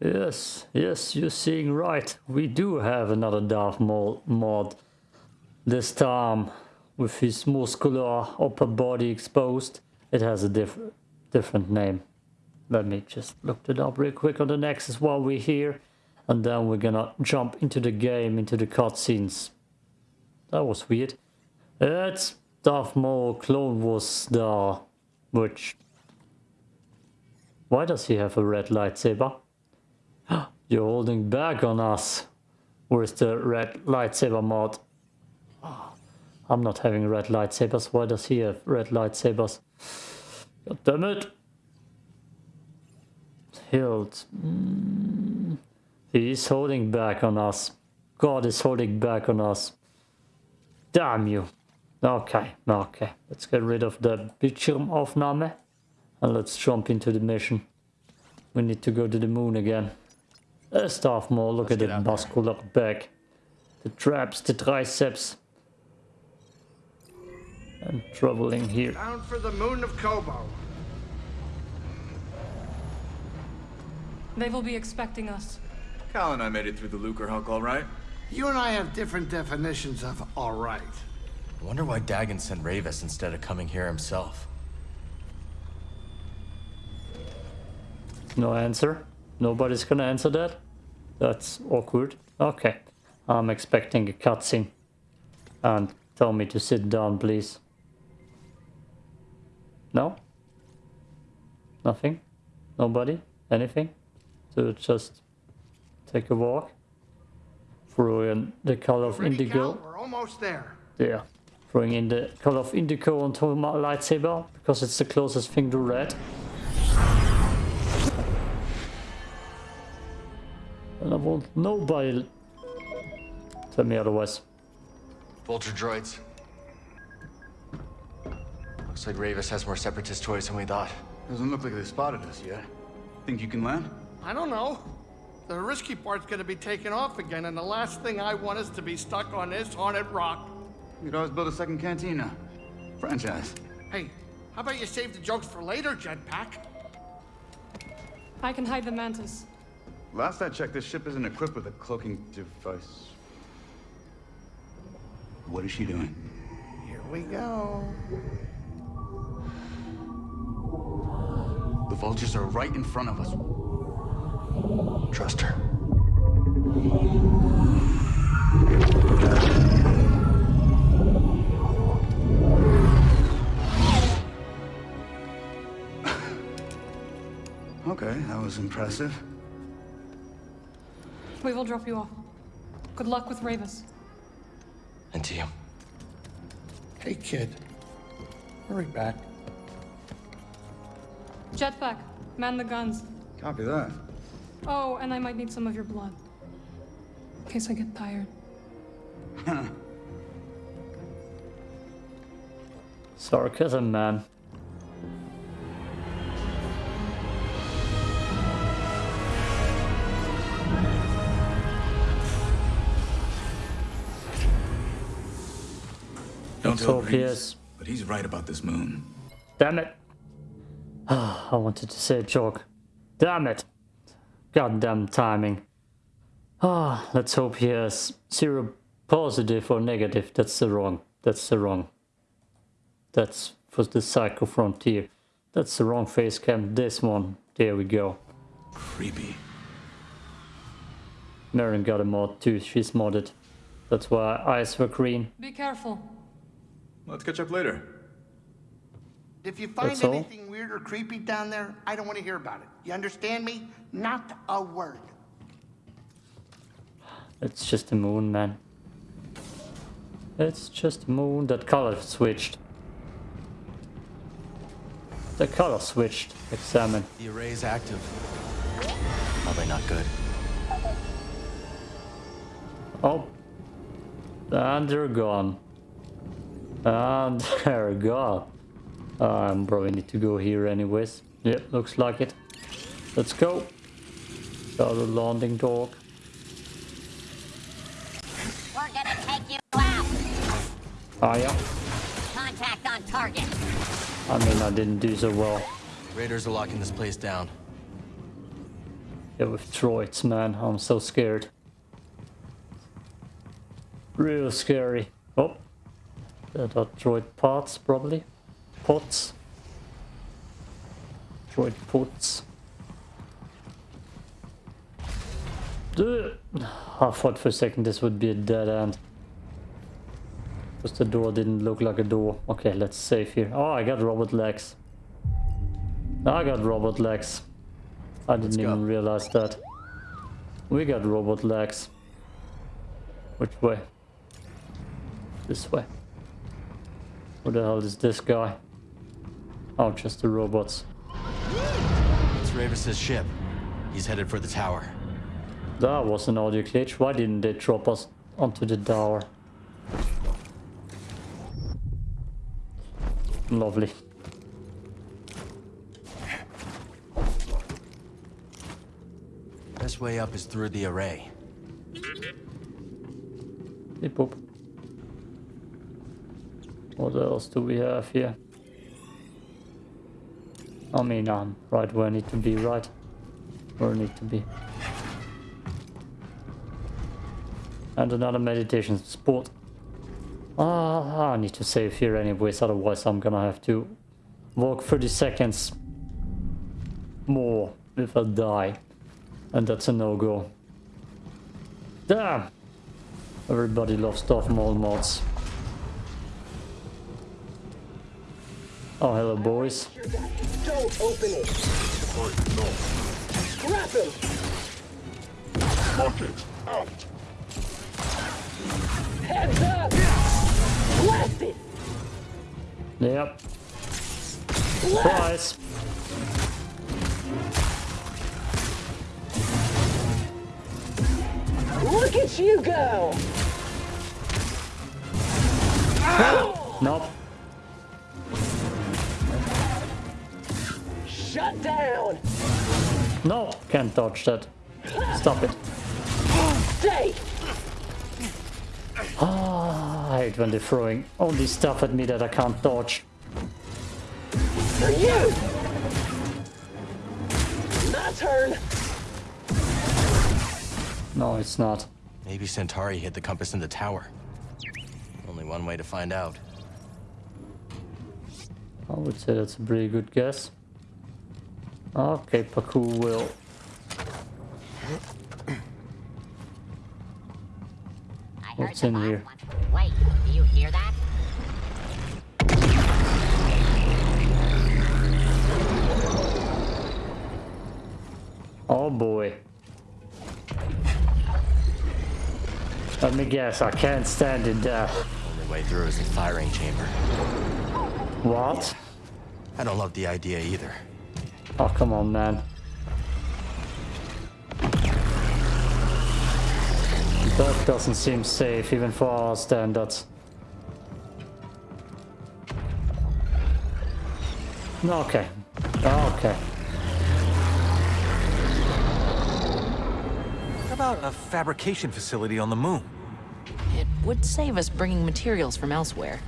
Yes, yes, you're seeing right. We do have another Darth Maul mod. This time, with his muscular upper body exposed, it has a diff different name. Let me just look it up real quick on the Nexus while we're here. And then we're gonna jump into the game, into the cutscenes. That was weird. It's Darth Maul Clone Wars Star, which... Why does he have a red lightsaber? You're holding back on us. Where's the red lightsaber mod? Oh, I'm not having red lightsabers. Why does he have red lightsabers? God damn it. Hilt. Mm. He's holding back on us. God is holding back on us. Damn you. Okay, okay. Let's get rid of the Bildschirmaufnahme. And let's jump into the mission. We need to go to the moon again. A Darth Maul. Look let's at the muscular back. The traps, the triceps. And traveling here. Down for the moon of Koboh. They will be expecting us. Cal and I made it through the Lucrehulk all right. You and I have different definitions of all right. I wonder why Dagan sent Rayvis instead of coming here himself. No answer. Nobody's gonna answer that. That's awkward. Okay. I'm expecting a cutscene. And tell me to sit down, please. No? Nothing? Nobody? Anything? To just take a walk? Throw in the color of indigo. Cal? We're almost there. Yeah. Throwing in the color of indigo onto my lightsaber because it's the closest thing to red. And I want nobody tell me otherwise. Vulture droids. Looks like Ravis has more separatist toys than we thought. Doesn't look like they spotted us yet. Think you can land? I don't know. The risky part's gonna be taken off again, and the last thing I want is to be stuck on this haunted rock. You could always build a second cantina. Franchise. Hey, how about you save the jokes for later, Jetpack? I can hide the mantis. Last I checked, this ship isn't equipped with a cloaking device. What is she doing? Here we go. The vultures are right in front of us. Trust her. okay, that was impressive. We will drop you off. Good luck with Rayvis. And to you. Hey, kid. Hurry back. Jetpack, man the guns. Copy that. Oh, and I might need some of your blood. In case I get tired. Sarcasm, man. Don't tell tell Pierce. But he's right about this moon. Damn it. I wanted to say a joke. Damn it. Goddamn timing. Ah, let's hope he has zero positive or negative. That's the wrong. That's the wrong. That's for the Psycho Frontier. That's the wrong face cam. This one. There we go. Creepy. Merrin got a mod too. She's modded. That's why eyes were green. Be careful. Let's catch up later. If you find That's all? anything weird or creepy down there, I don't want to hear about it. You understand me? Not a word. It's just a moon, man. It's just a moon. That color switched. The color switched. Examine. The array is active. Probably not good. Oh. And they're gone. And they're gone. I'm probably need to go here anyways. Yep, looks like it. Let's go. Got a landing dog. We're gonna take you out. Ah, yeah. Contact on target. I mean, I didn't do so well. Raiders are locking this place down. Yeah, with droids, man. I'm so scared. Real scary. Oh. Uh, that are droid parts, probably. Pots. Droid pots. I thought for a second this would be a dead end. Because the door didn't look like a door. Okay, let's save here. Oh, I got robot legs. I got robot legs. I didn't even realize that. We got robot legs. Which way? This way. Where the hell is this guy? Oh, just the robots. It's Rayvis's ship. He's headed for the tower. That was an audio glitch. Why didn't they drop us onto the tower? Lovely. Best way up is through the array. Beep boop. What else do we have here? I mean, I'm right where I need to be, right? Where I need to be. And another meditation spot. Ah, I need to save here anyways, otherwise I'm gonna have to walk 30 seconds more if I die. And that's a no-go. Damn! Everybody loves Darth Maul mods. Oh, hello boys. Don't open it. Scrap him. Lock it. Out. Heads up. Blast it. Yep. Surprise! Look at you go. Nope. Shut down. No, can't dodge that. Stop it. Stay. Ah, I hate when they're throwing all this stuff at me that I can't dodge. For you. My turn. No, it's not. Maybe Santari hit the compass in the tower. Only one way to find out. I would say that's a pretty good guess. Okay, Paku will. What's in here? Wait, do you hear that? Oh boy. Let me guess, I can't stand in death. Uh, Only way through is the firing chamber. What? I don't love the idea either. Oh, come on, man. That doesn't seem safe, even for our standards. Okay. Ah, okay. How about a fabrication facility on the moon? It would save us bringing materials from elsewhere.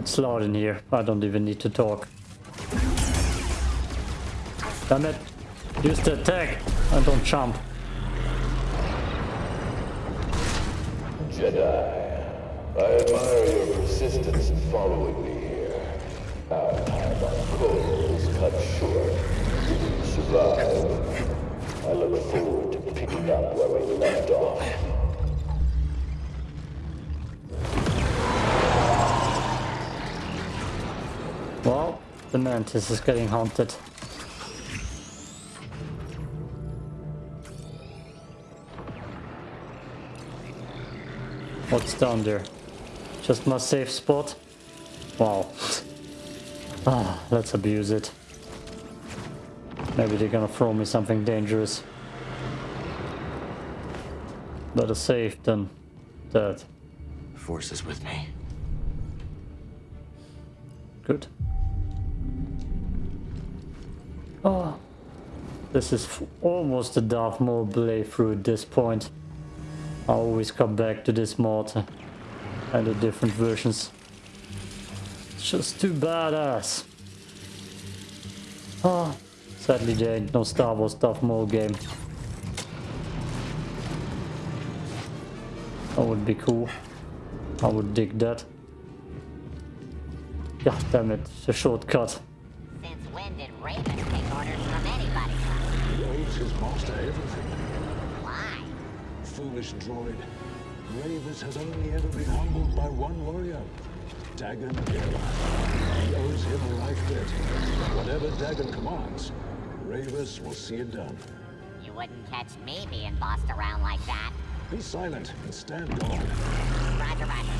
It's loud in here. I don't even need to talk. Damn it. Use the attack and don't jump. Jedi, I admire your persistence in following me here. Our time on Cole is cut short. You survive. I look forward to picking up where we left off. The mantis is getting haunted. What's down there? Just my safe spot? Wow. Ah, let's abuse it. Maybe they're gonna throw me something dangerous. Better safe than dead. Force is with me. Good. Oh. This is almost a Darth Maul playthrough at this point. I always come back to this mod and the different versions. It's just too badass. Ah, sadly there ain't no Star Wars Darth Maul game. That would be cool. I would dig that. God damn it, it's a shortcut. Since when did Raven take orders from anybody? He owes his master everything. Why? Foolish droid. Rayvis has only ever been humbled by one warrior, Dagan Gera. He owes him a life debt. Whatever Dagan commands, Rayvis will see it done. You wouldn't catch me being bossed around like that. Be silent and stand guard. Roger, roger.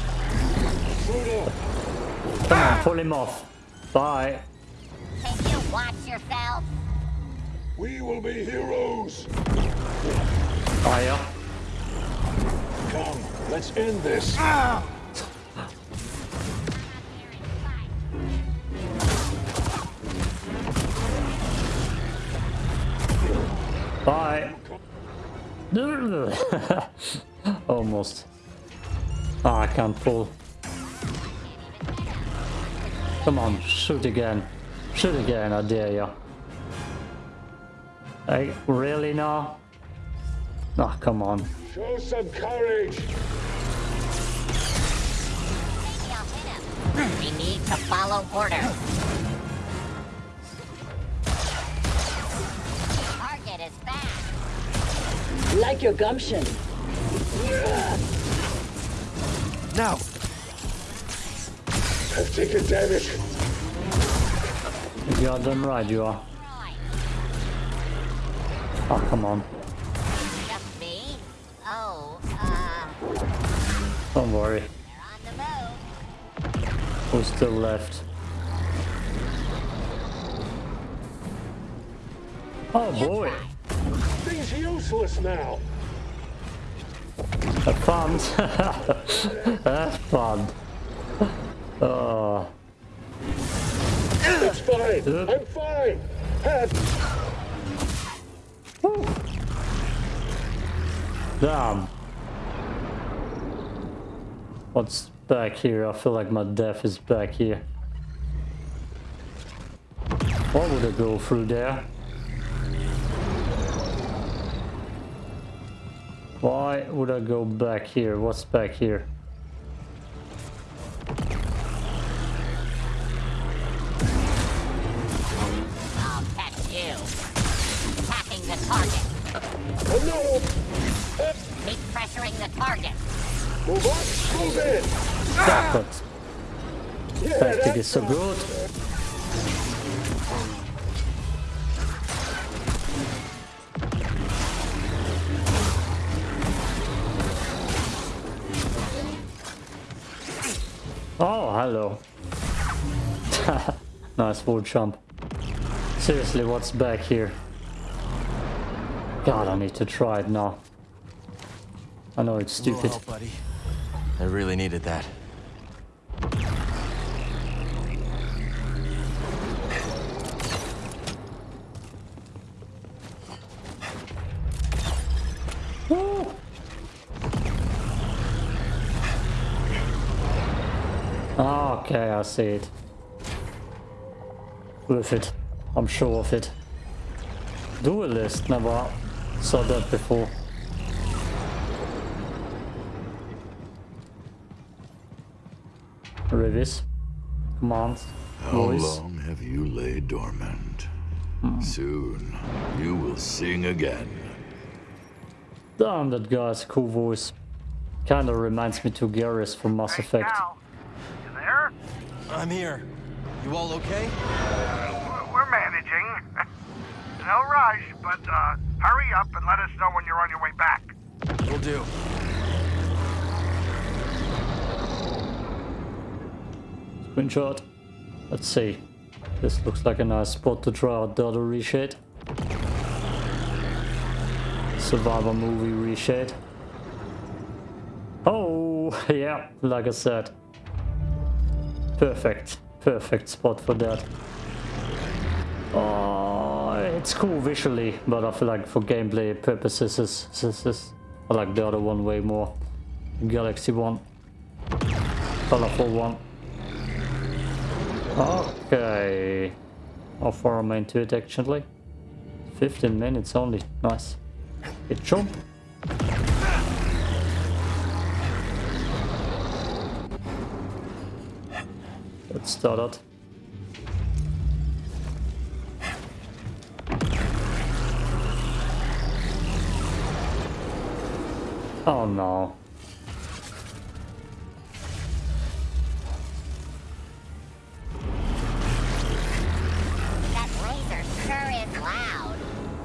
Frodo! Come on, pull him off. Bye. Can you watch yourself? We will be heroes! Fire. Come, let's end this. Bye. Almost. Ah, I can't pull. Come on, shoot again. Shoot again, I dare ya. Hey, really now? Ah, come on. Show some courage! Maybe I'll hit him. We need to follow orders. Target is back. Like your gumption. Now! I've taken damage. You are done right, you are. Roy, Oh, come on. just me? Oh, uh, Don't worry. they're on the move. Who's still left? Oh boy. He's useless now. Have fun. Have fun. Oh, It's fine. I'm fine. Have damn. What's back here? I feel like my death is back here. Why would I go through there? Why would I go back here? What's back here? Yeah, tactic is so good. Oh, hello. nice wall jump. Seriously, what's back here? God, I need to try it now. I know it's stupid. buddy. I really needed that. Ah, okay, I see it. Worth it. I'm sure of it. Duelist, never saw that before. Rayvis. Commands. How Voice. long have you laid dormant? Hmm. Soon, you will sing again. Damn, that guy's cool voice. Kinda reminds me to Garrus from Mass Effect. Cal, you there? I'm here. You all okay? We're- We're managing. no rush, but uh, hurry up and let us know when you're on your way back. Will do. Screenshot. Let's see. This looks like a nice spot to try out the other reshade. Survivor movie reshade. Oh, yeah, like I said. Perfect. Perfect spot for that. Oh, it's cool visually, but I feel like for gameplay purposes, this, this, this, I like the other one way more. Galaxy one. Colorful one. Okay. How far am I into it actually? 15 minutes only. Nice. It jump. It. Oh ah, no. That sure is loud.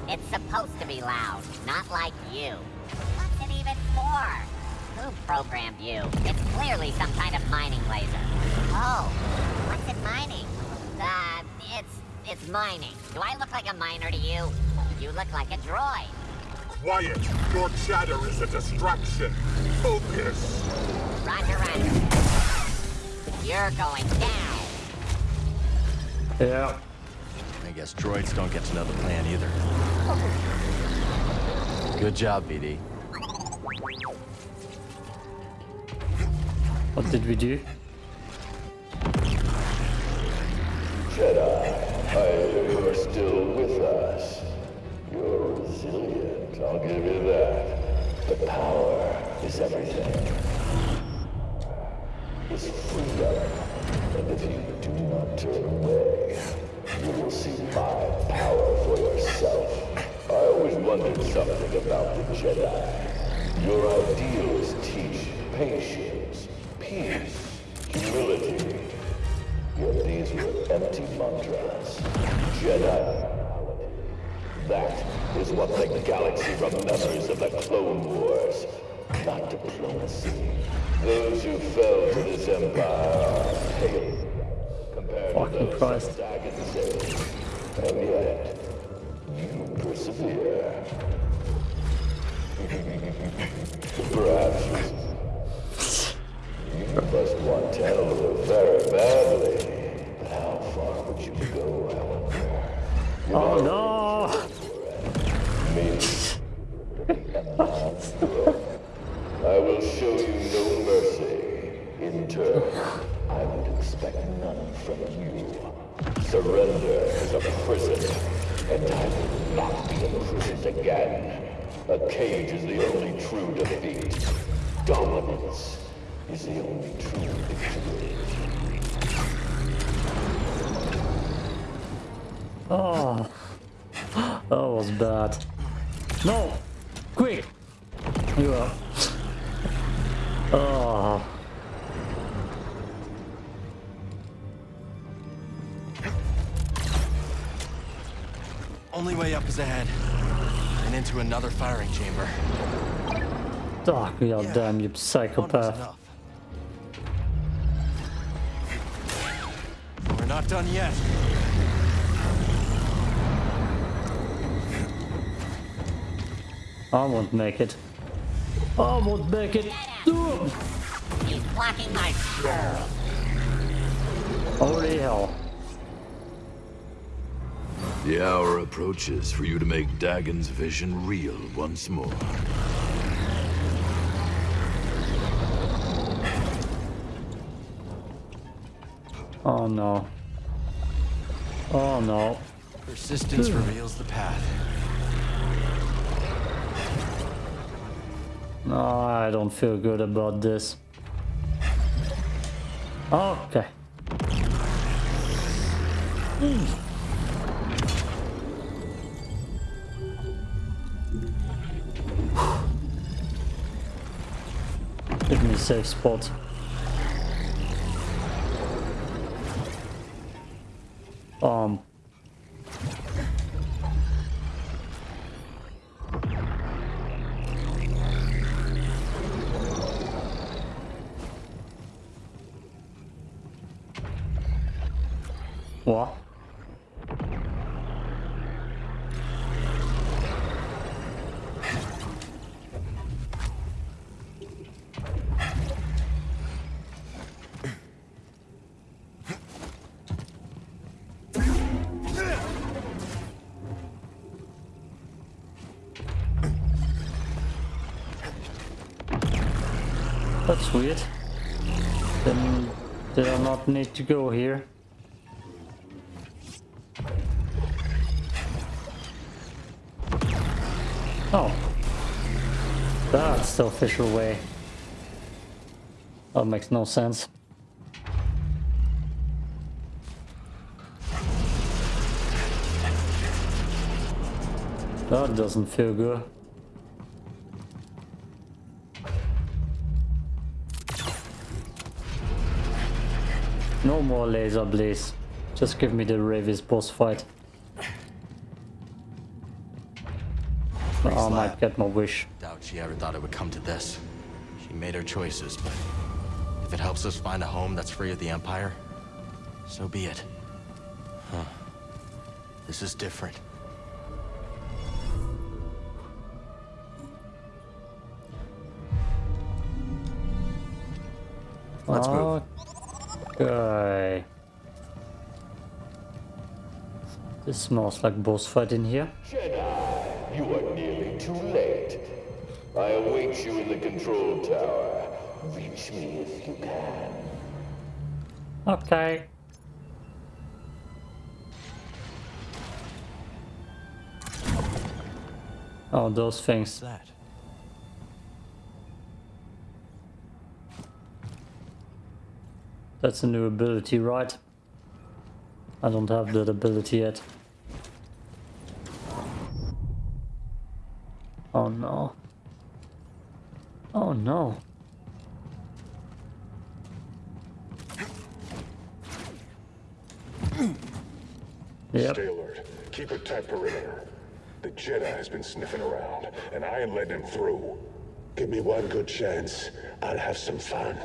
It's supposed to be loud, not like you. Who programmed you? It's clearly some kind of mining laser. Oh, what's it mining? Uh, it's it's mining. Do I look like a miner to you? You look like a droid. Quiet! Your chatter is a distraction. Focus! Roger, roger. You're going down. Yeah. I guess droids don't get to know the plan either. Good job, BD. What did we do? Jedi, I hear you're still with us. You're resilient, I'll give you that. But power is everything. It's freedom. And if you do not turn away, you will see my power for yourself. I always wondered something about the Jedi. Your ideals teach patience, peace, humility. These were empty mantras. Jedi that is what the galaxy remembers of the Clone Wars. Not diplomacy. Those who fell to this empire are compared Fucking to those that Dagan saved. And yet, you persevere. Perhaps you must want Tanalorr very badly. But how far would you go? You Oh no! me. I will show you no mercy. In turn, I would expect none from you. Surrender is a prison, and I will not be imprisoned again. A cage is the only true defeat. Dominance is the only true. Oh, that was bad. No, quick! You are. Oh, Only way up is ahead. And into another firing chamber. oh god damn you psychopath! Not done yet. I won't make it. I won't make it. He's blocking my girl. Holy hell! The hour approaches for you to make Dagan's vision real once more. Oh no! Oh no! Persistence hmm. reveals the path. No, I don't feel good about this. Okay. Give me a safe spot. Um. Official way. That makes no sense. That doesn't feel good. No more laser blaze. Just give me the Rayvis boss fight. I might get my wish. Doubt she ever thought it would come to this. She made her choices, but if it helps us find a home that's free of the Empire, so be it. Huh. This is different. Let's move. Okay. This smells like boss fight in here. Jedi, you are nearly too late. I await you in the control tower. Reach me if you can. Okay. Oh, those things. that? That's a new ability, right? I don't have that ability yet. Oh no. Oh no. Yep. Stay alert. Keep a tight perimeter. The Jedi has been sniffing around, and I ain't letting him through. Give me one good chance. I'll have some fun.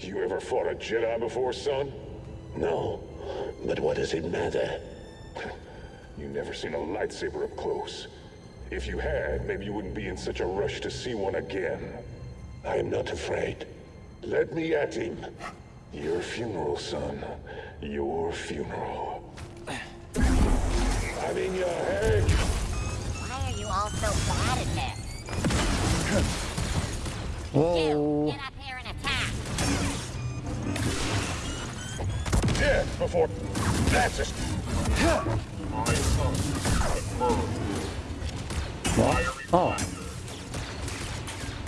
You ever fought a Jedi before, son? No. But what does it matter? you never seen a lightsaber up close. If you had, maybe you wouldn't be in such a rush to see one again. I am not afraid. Let me at him. Your funeral, son. Your funeral. I'm in your head. Why are you all so bad at this? Whoa. Get up here and attack. Death before... That's it. My son has burned. What? Oh.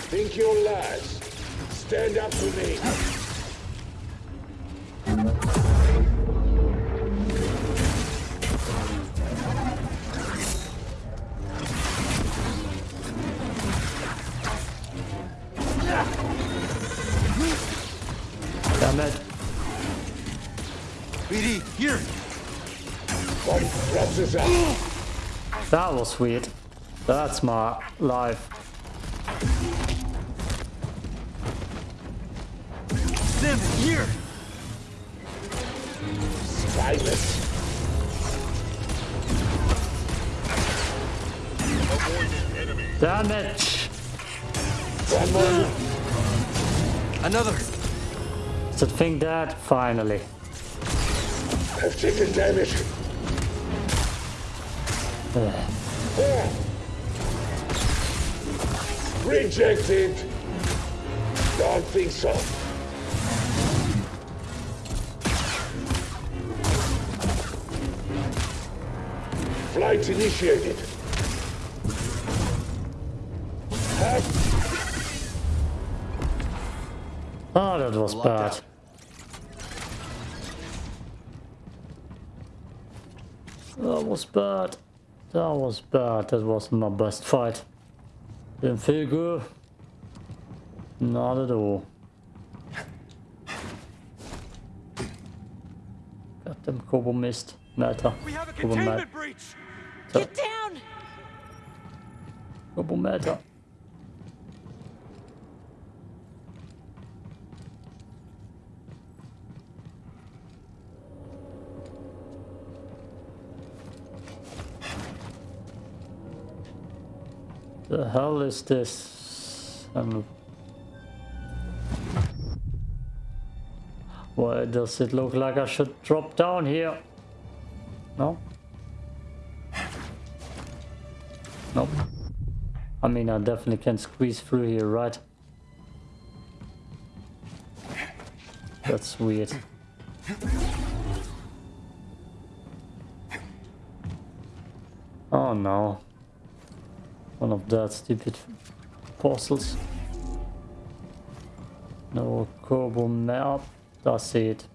Think your last. Stand up to me. Damn it. BD, here! My breath is out. That was weird. That's my life. Here! Silence. Damn it! One more. Another! Is that thing dead? Finally. I've taken damage. Rejected. Don't think so. Flight initiated. Oh, that was bad. That was bad. That was bad. That wasn't my best fight. Didn't feel good. Not at all. Got them Koboh missed. Meta. We have a containment breach! Get down! Koboh meta. The hell is this? Um, why does it look like I should drop down here? No? Nope. I mean, I definitely can squeeze through here, right? That's weird. Oh no. One of that stupid puzzles. No Koboh map. That's it.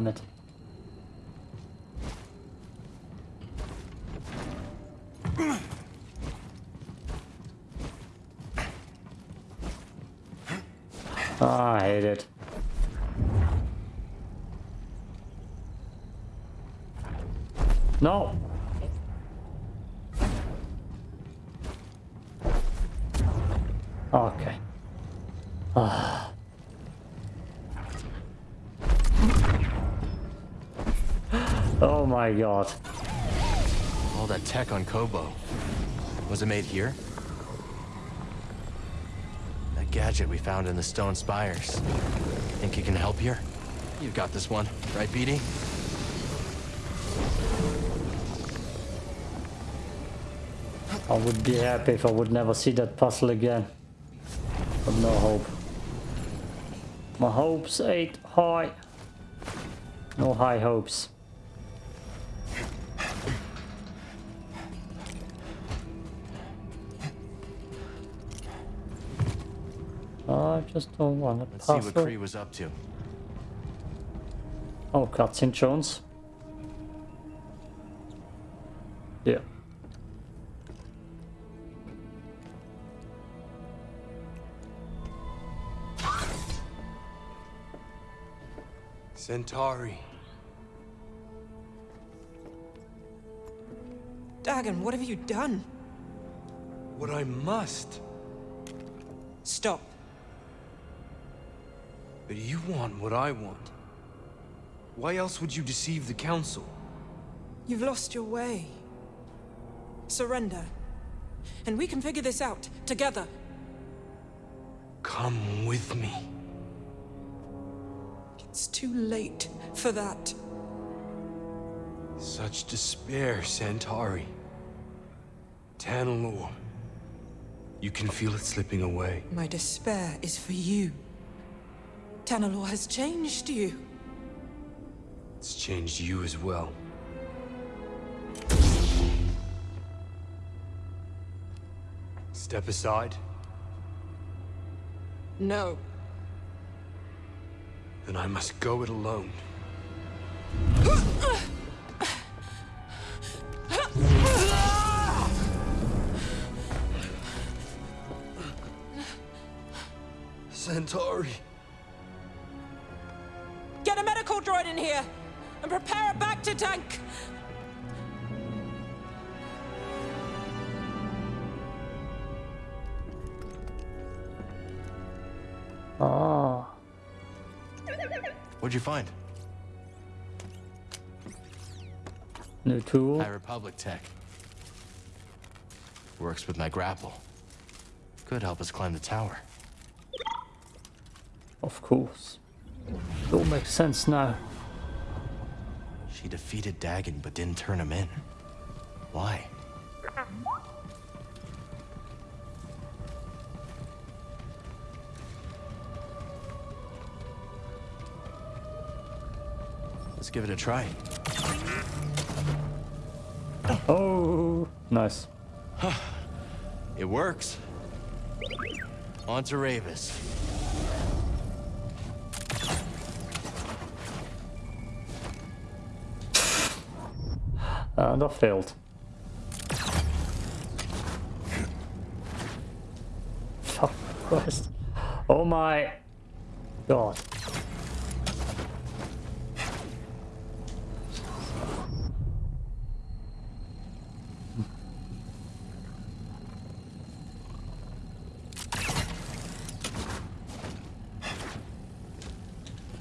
Damn it. Ah, I hate it. No. Tech on Koboh. Was it made here? That gadget we found in the stone spires. Think you can help here? You've got this one, right, BD? I would be happy if I would never see that puzzle again. But no hope. My hopes ain't high. No high hopes. Just don't want to Let's see what puzzle. Khri was up to. Oh, cutscene Jones. Yeah. Santari. Dagan, what have you done? What I must. But you want what I want. Why else would you deceive the Council? You've lost your way. Surrender. And we can figure this out, together. Come with me. It's too late for that. Such despair, Santari. Tanalorr. You can feel it slipping away. My despair is for you. Tanalorr has changed you. It's changed you as well. Step aside, No. then I must go it alone. What'd you find? New tool. High Republic tech. Works with my grapple. Could help us climb the tower. Of course. It all makes sense now. She defeated Dagan but didn't turn him in. Why? Let's give it a try. Oh, nice. It works. On to Rayvis. Uh, and I failed. Fuck Christ. Oh my god.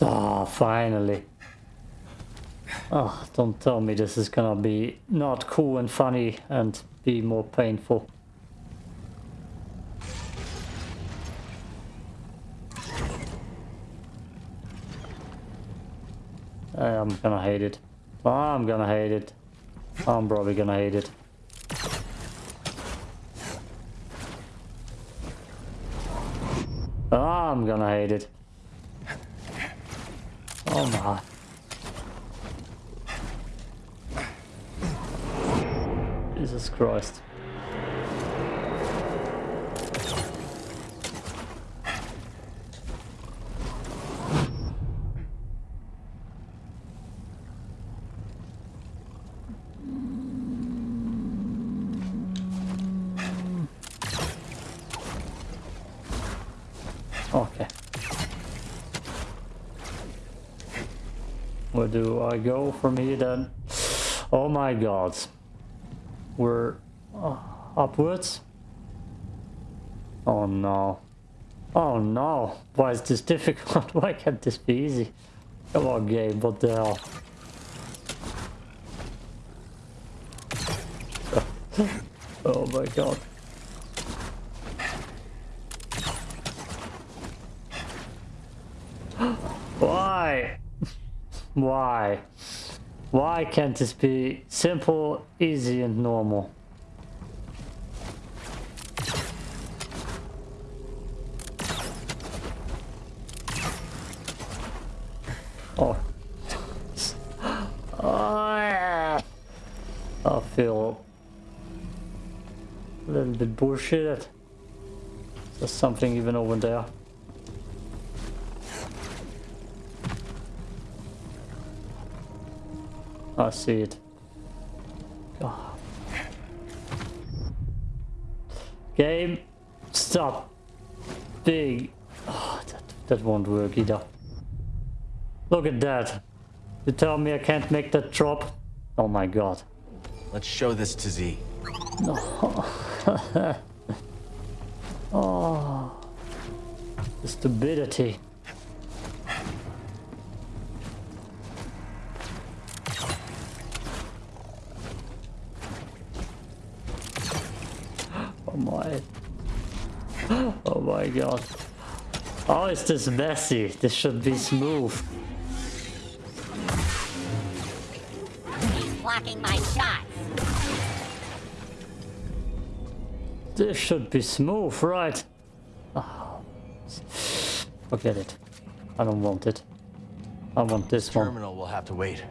Ah, oh, finally. Oh, don't tell me this is gonna be not cool and funny and be more painful. Eh, I'm gonna hate it. Ah, I'm gonna hate it. I'm probably gonna hate it. I'm gonna hate it. Oh my. Jesus Christ. Okay. Where do I go from here then? Oh my god. We're uh, upwards? Oh no. Oh no. Why is this difficult? Why can't this be easy? Come on game, what the hell? oh my god. Why? Why? Why can't this be simple, easy and normal? Oh. oh. I feel a little bit bullshit. There's something even over there. I see it. God. Ah. Game, stop. Big. Oh, that, that won't work either. Look at that. You tell me I can't make that drop? Oh my god. Let's show this to Z. No. oh. The stupidity. My. Oh my god. Oh, is this messy? This should be smooth. He's blocking my shots. This should be smooth, right? Oh. Forget it. I don't want it. I want this one. Terminal will have to wait.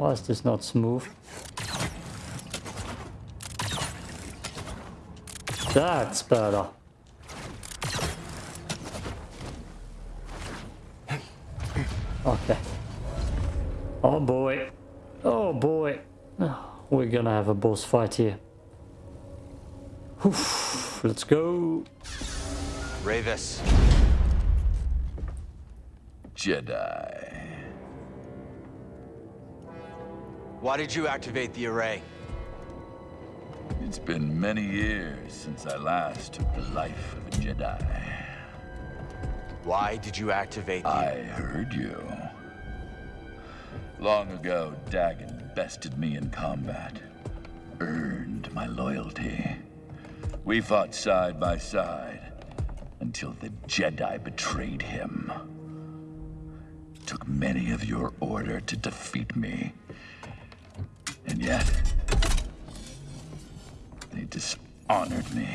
Why is this not smooth? That's better. Okay. Oh boy. Oh boy. We're gonna have a boss fight here. Oof. Let's go. Rayvis. Jedi. Why did you activate the array? It's been many years since I last took the life of a Jedi. Why did you activate the... I heard you. Long ago, Dagan bested me in combat. Earned my loyalty. We fought side by side until the Jedi betrayed him. Took many of your order to defeat me. And yet, they dishonored me.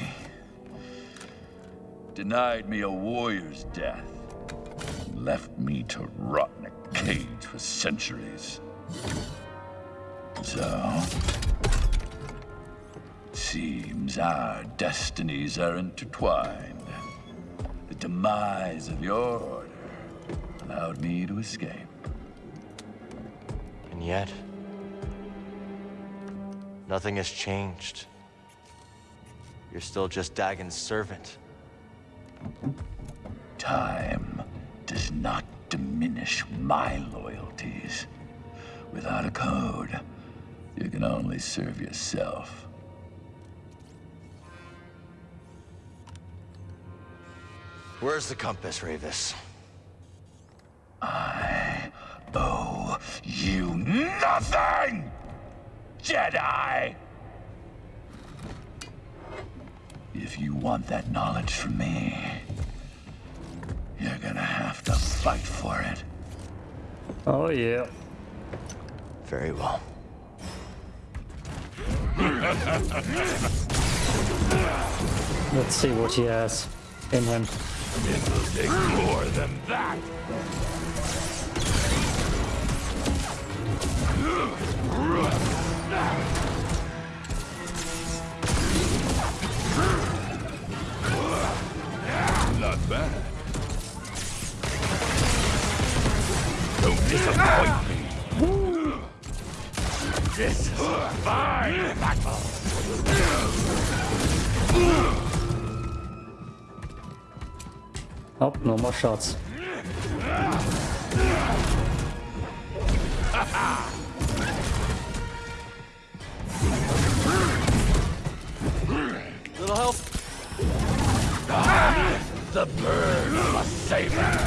Denied me a warrior's death. Left me to rot in a cage for centuries. So... It seems our destinies are intertwined. The demise of your order allowed me to escape. And yet... Nothing has changed. You're still just Dagan's servant. Time does not diminish my loyalties. Without a code, you can only serve yourself. Where's the compass, Rayvis? I owe you nothing, Jedi! If you want that knowledge from me, you're gonna have to fight for it. Oh yeah. Very well. Let's see what he has in him. It will take more than that. Not bad. Don't disappoint me. This is a fine battle. Oh, no more shots. Little help? The bird of a saber.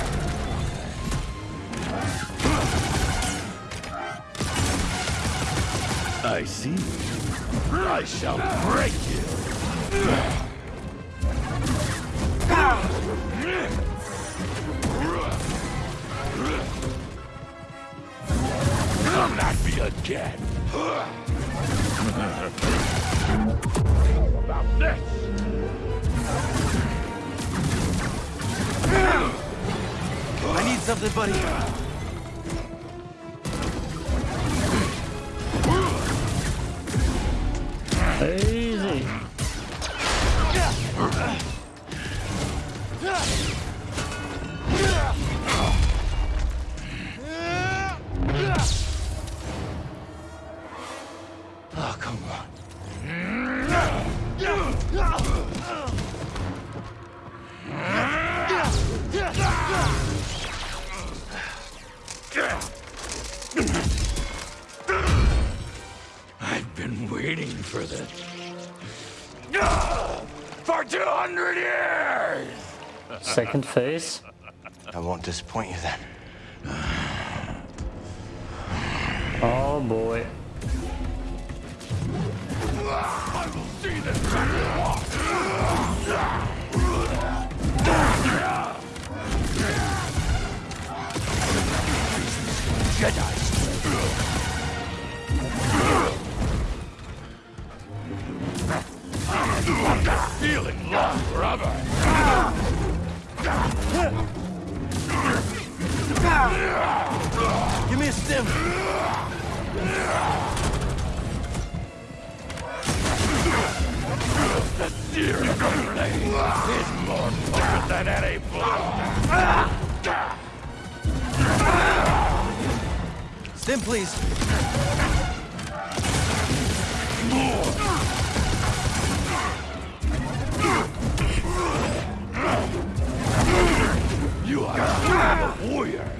I see. I shall break you. Come at me again. About this. I need something, buddy. Easy. I won't disappoint you then. Stim. The blade is more potent than any blaster. Stim, please. You are a warrior.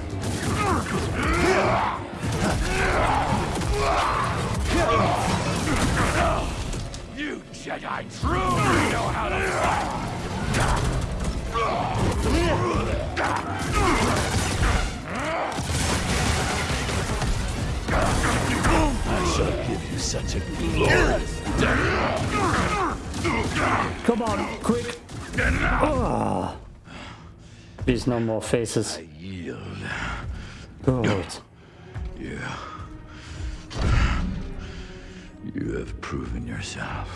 You Jedi truly know how to fight. I shall give you such a glorious death. Come on, quick. Ah. Please, no more faces. I Yield. Good. Yeah. You have proven yourself.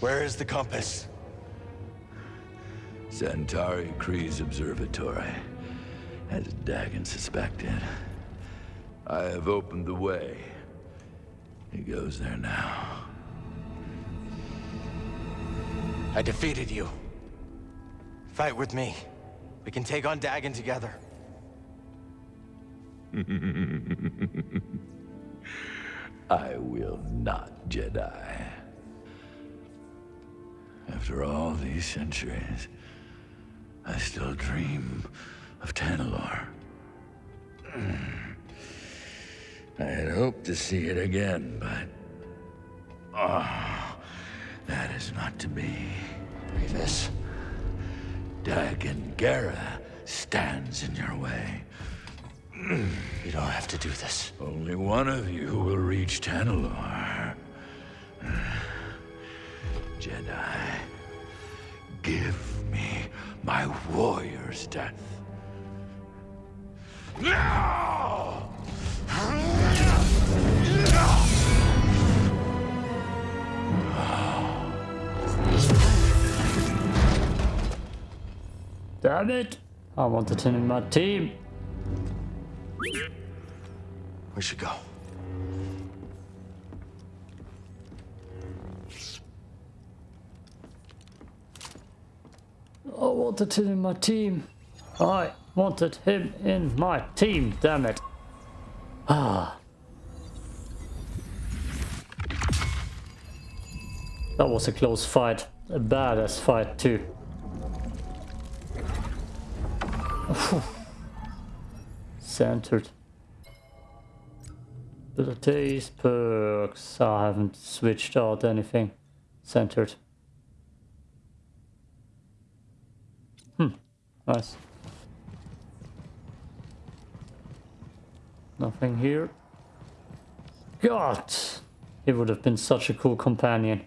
Where is the compass? Santari Khri's observatory, as Dagan suspected. I have opened the way. He goes there now. I defeated you. Fight with me. We can take on Dagan together. I will not, Jedi. After all these centuries, I still dream of Tanalorr. I had hoped to see it again, but... Oh, that is not to be. Rayvis. Dagan Gera stands in your way. You don't have to do this. Only one of you will reach Tanalorr. Jedi. Give me my warrior's death. Now! Damn it! I wanted him in my team. We should go. I wanted him in my team. I wanted him in my team, damn it. Ah. That was a close fight. A badass fight too. Centered. Abilities, perks. I haven't switched out anything. Centered. Hmm. Nice. Nothing here. God! He would have been such a cool companion.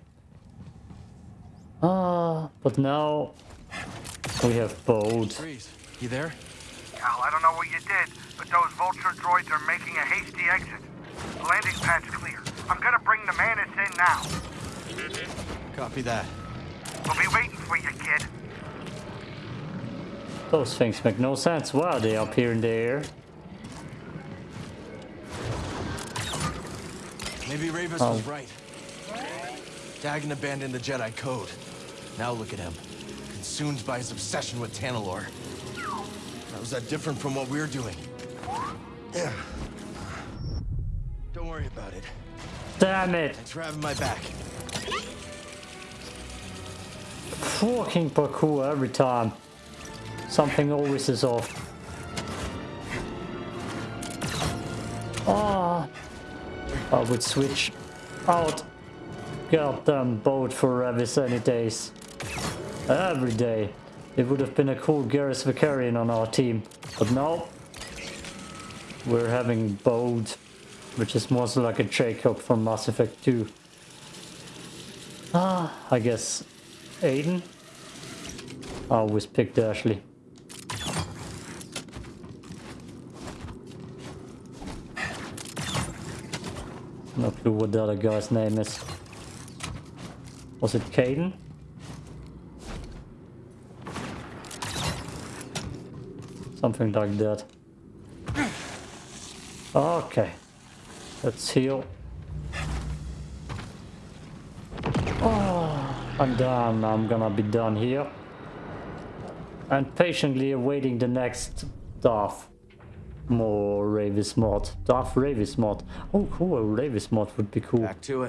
Ah, but now we have both. Greez, you there? Cal, I don't know what you did, but those vulture droids are making a hasty exit. The landing pad's clear. I'm gonna bring the Mantis in now. Copy that. We'll be waiting for you, kid. Those things make no sense. Why are they up here in the air? Maybe Rayvis Oh. was right. Dagan abandoned the Jedi code. Now look at him. Consumed by his obsession with Tanalorr. How is that different from what we're doing? Yeah. Don't worry about it. Damn it! Thanks for having my back. Fucking parkour every time. Something always is off. Ah, I would switch out goddamn boat for Rayvis any days. Every day. It would have been a cool Garrus Vakarian on our team. But now we're having boat, which is more so like a Jacob from Mass Effect 2. Ah, I guess Aiden? I always picked Ashley. No clue what the other guy's name is. Was it Kaidan? Something like that. Oh, okay. Let's heal. Oh, I'm done. I'm gonna be done here. And patiently awaiting the next Darth more Rayvis mod. Darth Rayvis mod. Oh, cool. Rayvis mod would be cool. Back to it.